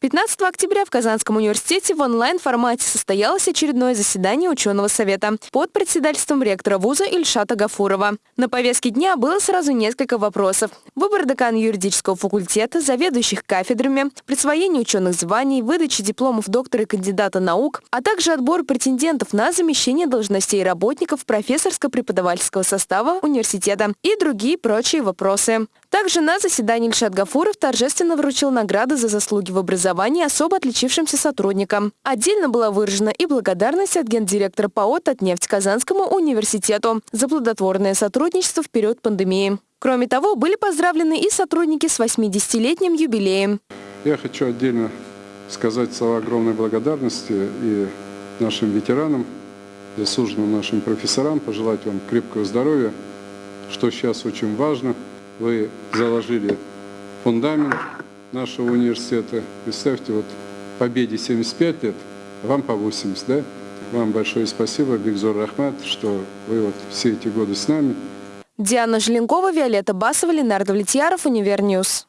15 октября в Казанском университете в онлайн-формате состоялось очередное заседание ученого совета под председательством ректора вуза Ильшата Гафурова. На повестке дня было сразу несколько вопросов. Выбор декана юридического факультета, заведующих кафедрами, присвоение ученых званий, выдача дипломов доктора и кандидата наук, а также отбор претендентов на замещение должностей работников профессорско-преподавательского состава университета и другие прочие вопросы. Также на заседании Ильшат Гафуров торжественно вручил награды за заслуги в образовании особо отличившимся сотрудникам. Отдельно была выражена и благодарность от гендиректора ПАО «Татнефть» Казанскому университету за плодотворное сотрудничество в период пандемии. Кроме того, были поздравлены и сотрудники с 80-летним юбилеем. Я хочу отдельно сказать слова огромной благодарности и нашим ветеранам, заслуженным нашим профессорам, пожелать вам крепкого здоровья, что сейчас очень важно – вы заложили фундамент нашего университета. Представьте, вот победе 75 лет, вам по 80, да? Вам большое спасибо, Бигзор Рахмат, что вы вот все эти годы с нами. Диана Желенкова, Виолетта Басова, Ленар Давлетьяров, Univer News.